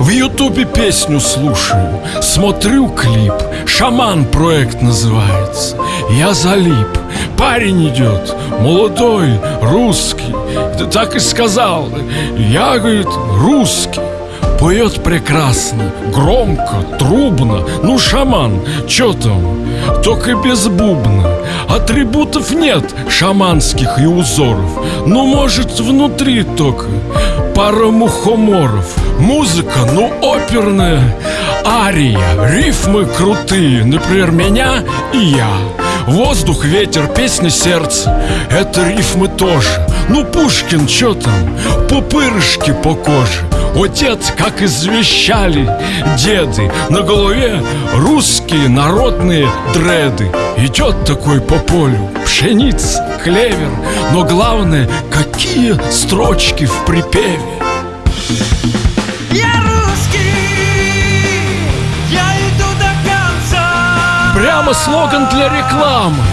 В ютубе песню слушаю Смотрю клип Шаман проект называется. Я залип Парень идет Молодой, русский. Так и сказал Я, говорит, русский. Поет прекрасно, громко, трубно. Ну, шаман, чё там? Только без бубна Атрибутов нет шаманских и узоров. Ну, может, внутри только Пара мухоморов. Музыка, ну, оперная. Ария, рифмы крутые. Например, меня и я. Воздух, ветер, песня, сердце. Это рифмы тоже Ну, Пушкин, чё там? Пупырышки по коже. Отец, как извещали деды На голове русские народные дреды. Идет такой по полю пшеница, клевер Но главное, какие строчки в припеве. Я русский, я иду до конца. Прямо слоган для рекламы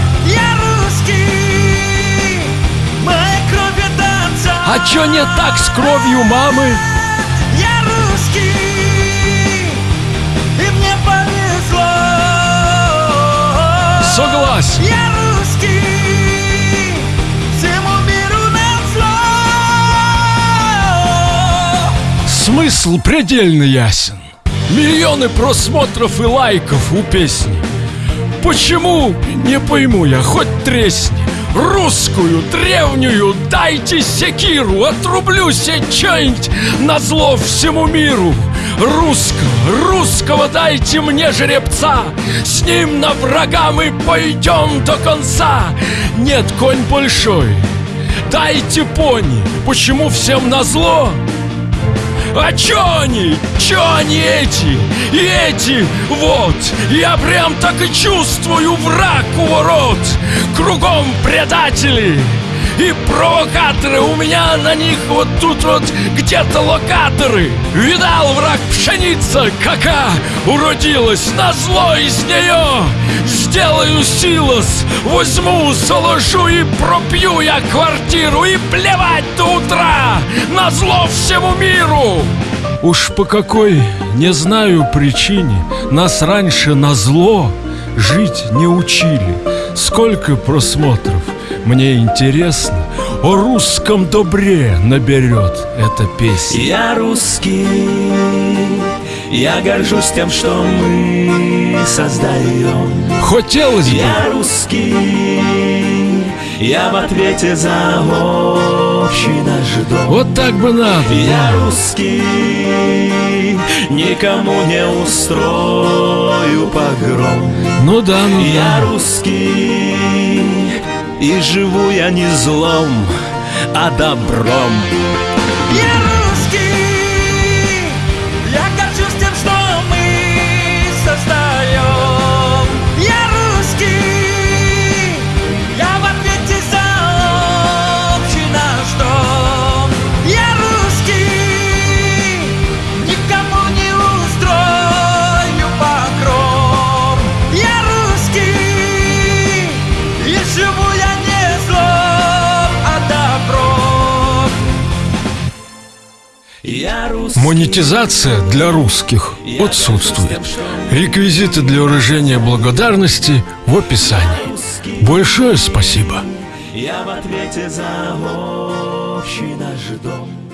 А чё не так с кровью мамы? Я русский, и мне повезло. Согласен. Я русский, всему миру назло. Смысл предельно ясен. Миллионы просмотров и лайков у песни. Почему? Не пойму я, хоть тресни Русскую, древнюю, дайте секиру Отрублю что-нибудь на зло всему миру Русского, русского дайте мне жеребца С ним на врага мы пойдем до конца Нет, конь большой, дайте пони Почему всем назло? А чё они? Чё они эти? И эти? Вот Я прям так и чувствую враг у ворот Кругом предатели и провокаторы У меня на них вот тут вот где-то локаторы. Видал враг пшеница, кака уродилась На зло из нее Сделаю силос Возьму, заложу и пропью я квартиру. И плевать до утра На зло всему миру. Уж по какой, не знаю причине Нас раньше на зло жить не учили. Сколько просмотров, мне интересно О русском добре наберет эта песня Я русский, я горжусь тем, что мы создаем. Хотелось бы, Я русский, я в ответе за общий наш дом. вот так бы надо Я русский, никому не устрою погром. Ну да, ну Я да русский, и живу я не злом, а добром. Монетизация для русских отсутствует. Реквизиты для выражения благодарности в описании. Большое спасибо. Я в ответе за общий наш дом.